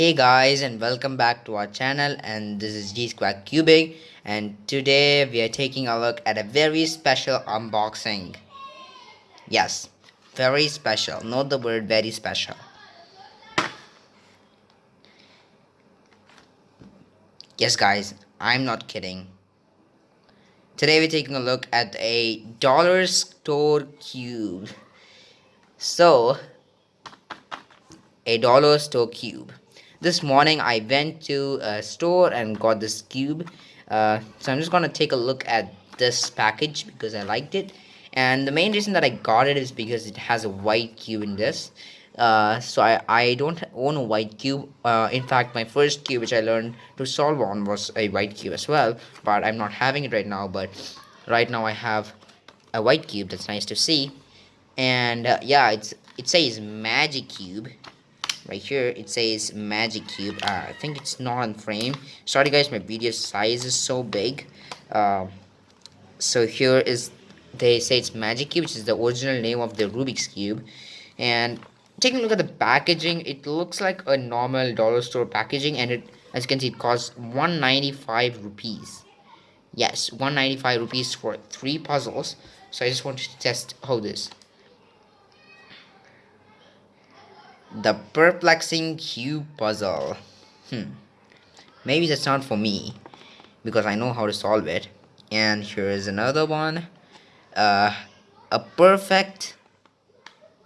Hey guys and welcome back to our channel and this is G Square Cubing and today we are taking a look at a very special unboxing. Yes, very special. Note the word very special. Yes guys, I'm not kidding. Today we're taking a look at a dollar store cube. So, a dollar store cube this morning I went to a store and got this cube. Uh, so I'm just gonna take a look at this package because I liked it. And the main reason that I got it is because it has a white cube in this. Uh, so I, I don't own a white cube. Uh, in fact my first cube which I learned to solve on was a white cube as well. But I'm not having it right now but right now I have a white cube. That's nice to see. And uh, yeah it's it says magic cube right here. It says magic cube. Uh, I think it's not on frame. Sorry guys my video size is so big. Uh, so here is they say it's magic cube which is the original name of the Rubik's cube. And taking a look at the packaging it looks like a normal dollar store packaging and it as you can see it costs 195 rupees. Yes 195 rupees for three puzzles. So I just wanted to test how this The perplexing cube puzzle. Hmm. Maybe that's not for me. Because I know how to solve it. And here is another one. Uh, a perfect...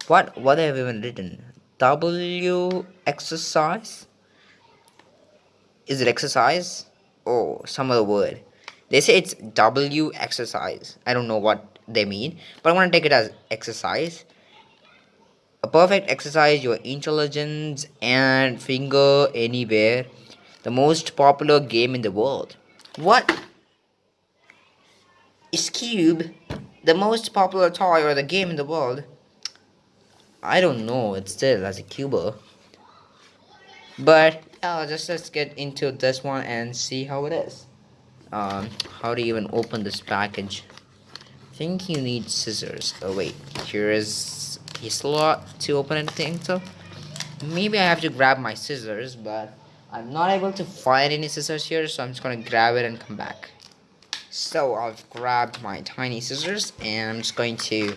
What, what have even written? W exercise? Is it exercise? Oh, some other word. They say it's W exercise. I don't know what they mean. But I'm to take it as exercise a perfect exercise your intelligence and finger anywhere. The most popular game in the world. What? Is Cube the most popular toy or the game in the world? I don't know, it's still as a cuber. But uh, just let's get into this one and see how it is. Um, how do you even open this package? I think you need scissors. Oh wait, here is a slot to open anything so maybe I have to grab my scissors but I'm not able to find any scissors here so I'm just gonna grab it and come back. So I've grabbed my tiny scissors and I'm just going to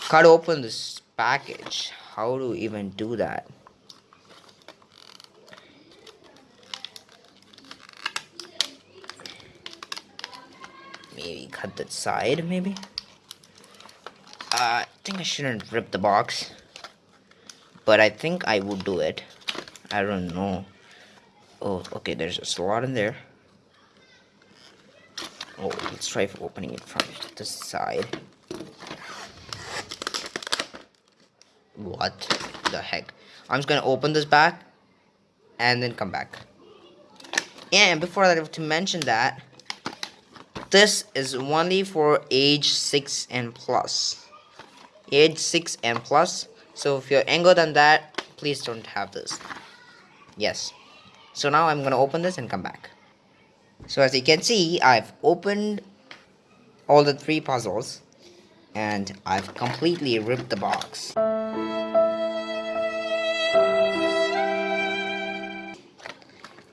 cut open this package. How to even do that? Maybe cut that side maybe? Uh, think I shouldn't rip the box. But I think I would do it. I don't know. Oh, okay, there's a slot in there. Oh, let's try opening it from the side. What the heck? I'm just gonna open this back and then come back. And before that, I have to mention that this is only for age 6 and plus age 6 and plus. So if you're younger than that please don't have this. Yes. So now I'm gonna open this and come back. So as you can see I've opened all the three puzzles and I've completely ripped the box.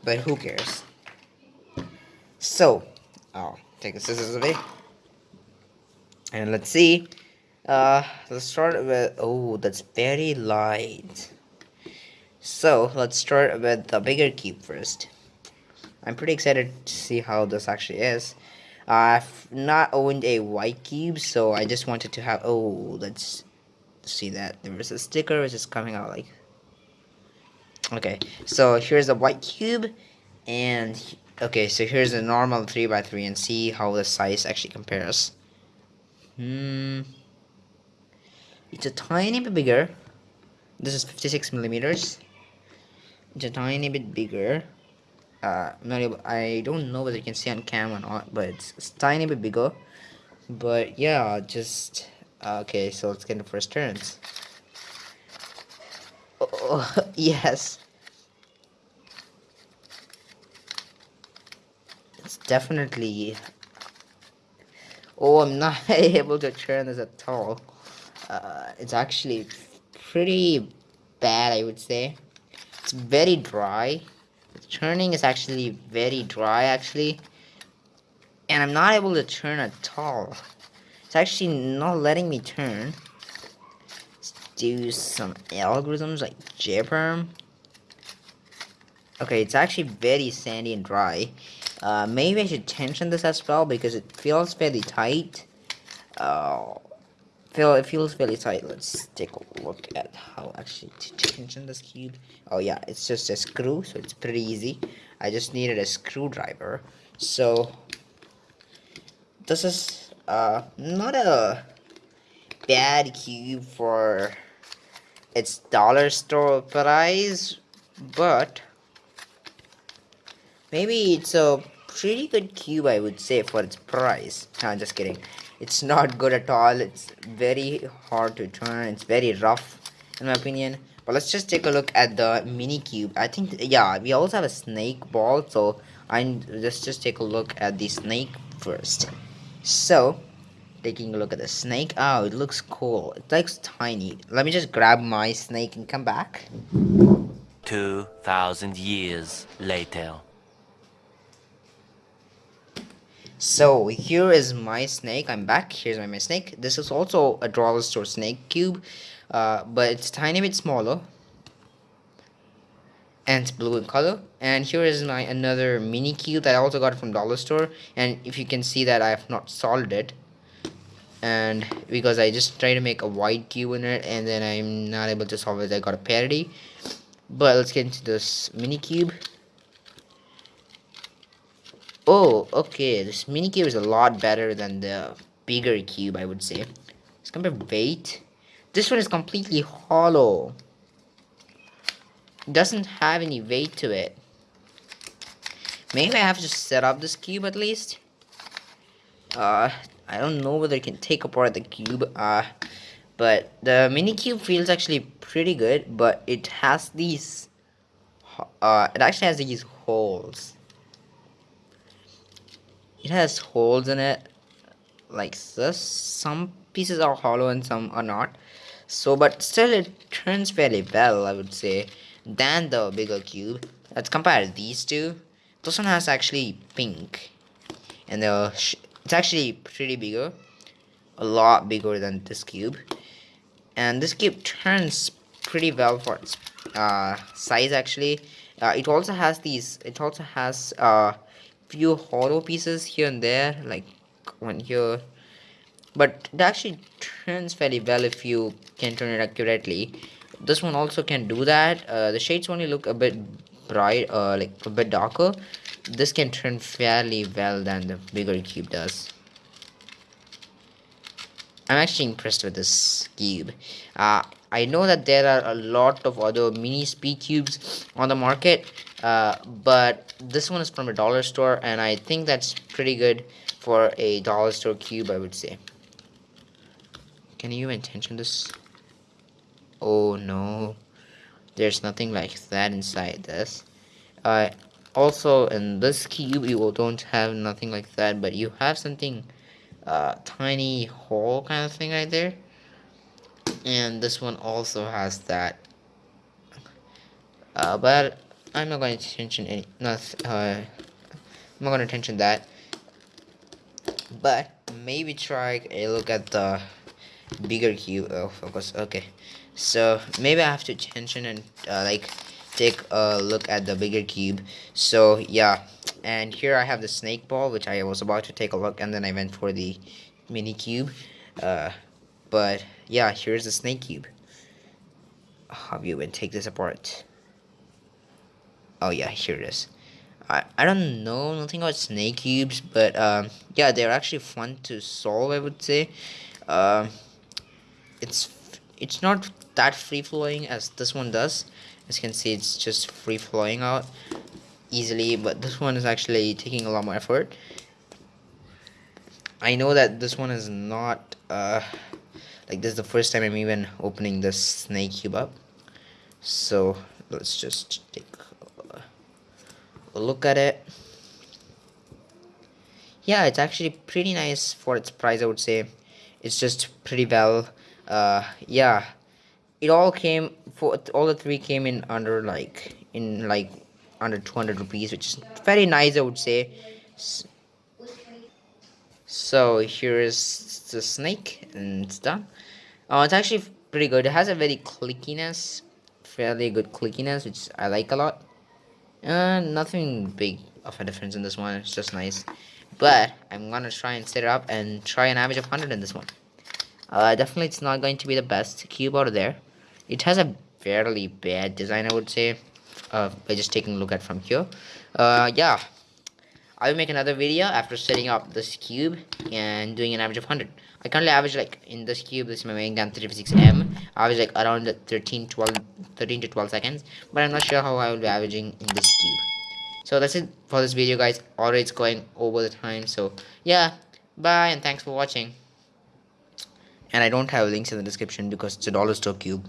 But who cares? So I'll take the scissors away. And let's see uh, let's start with, oh, that's very light. So, let's start with the bigger cube first. I'm pretty excited to see how this actually is. I've not owned a white cube, so I just wanted to have, oh, let's see that. There is a sticker which is coming out like, okay, so here's a white cube, and, okay, so here's a normal 3x3, and see how the size actually compares. Hmm. It's a tiny bit bigger. This is 56 millimeters. It's a tiny bit bigger. Uh, not able, I don't know whether you can see on camera or not, but it's, it's tiny bit bigger. But yeah, just uh, okay. So let's get the first turns. Oh, yes. It's definitely. Oh, I'm not able to turn this at all uh, it's actually pretty bad I would say. It's very dry. The turning is actually very dry actually. And I'm not able to turn at all. It's actually not letting me turn. Let's do some algorithms like JPerm. Okay it's actually very sandy and dry. Uh, maybe I should tension this as well because it feels fairly tight. Uh, it feels fairly tight. Let's take a look at how actually to tension this cube. Oh yeah, it's just a screw, so it's pretty easy. I just needed a screwdriver. So this is uh not a bad cube for its dollar store price, but maybe it's a pretty good cube I would say for its price. No, I'm just kidding. It's not good at all. It's very hard to turn it's very rough in my opinion. But let's just take a look at the mini cube. I think yeah we also have a snake ball so i'm let's just take a look at the snake first. So taking a look at the snake. Oh it looks cool. It looks tiny. Let me just grab my snake and come back. 2000 years later So here is my snake. I'm back. Here's my, my snake. This is also a dollar store snake cube, uh, but it's tiny bit smaller. And blue in color. And here is my another mini cube that I also got from dollar store. And if you can see that I have not solved it. And because I just try to make a white cube in it and then I'm not able to solve it, I got a parity. But let's get into this mini cube. Oh, okay. This mini cube is a lot better than the bigger cube, I would say. Let's compare weight. This one is completely hollow. It doesn't have any weight to it. Maybe I have to set up this cube at least. Uh, I don't know whether I can take apart the cube. Uh, but the mini cube feels actually pretty good, but it has these. Uh, it actually has these holes it has holes in it. Like this. Some pieces are hollow and some are not. So but still it turns fairly well i would say than the bigger cube. Let's compare these two. This one has actually pink. And the it's actually pretty bigger. A lot bigger than this cube. And this cube turns pretty well for its uh, size actually. Uh, it also has these it also has uh, few hollow pieces here and there like one here. But it actually turns fairly well if you can turn it accurately. This one also can do that. Uh, the shades only look a bit bright uh, like a bit darker. This can turn fairly well than the bigger cube does. I'm actually impressed with this cube. Uh, I know that there are a lot of other mini speed cubes on the market uh, but this one is from a dollar store and I think that's pretty good for a dollar store cube I would say. Can you intention this? Oh no. There's nothing like that inside this. Uh, also in this cube you don't have nothing like that but you have something uh, tiny hole kind of thing right there. And this one also has that. Uh, but I'm not going to mention any not uh, I'm not going to mention that. But maybe try a look at the bigger cube oh focus okay. So maybe I have to tension and uh, like take a look at the bigger cube. So yeah. And here I have the snake ball which I was about to take a look and then I went for the mini cube. Uh, but yeah here's the snake cube. How you even take this apart oh yeah here it is. I, I don't know nothing about snake cubes but um, yeah they're actually fun to solve I would say. Uh, it's it's not that free flowing as this one does. As you can see it's just free flowing out easily but this one is actually taking a lot more effort. I know that this one is not uh, like this is the first time I'm even opening this snake cube up. So let's just take look at it. Yeah it's actually pretty nice for its price I would say. It's just pretty well uh, yeah. It all came for all the three came in under like in like under 200 rupees which is very nice i would say. So here's the snake and it's done. Oh it's actually pretty good. It has a very clickiness fairly good clickiness which i like a lot uh nothing big of a difference in this one. It's just nice. But i'm gonna try and set it up and try an average of 100 in this one. Uh definitely it's not going to be the best cube out there. It has a fairly bad design i would say uh by just taking a look at from here. Uh yeah I will make another video after setting up this cube and doing an average of 100. I currently average like in this cube, this is my main GAN 356M, I average like around the 13, 12, 13 to 12 seconds, but I'm not sure how I will be averaging in this cube. So that's it for this video guys, already it's going over the time, so yeah, bye and thanks for watching. And I don't have links in the description because it's a dollar store cube.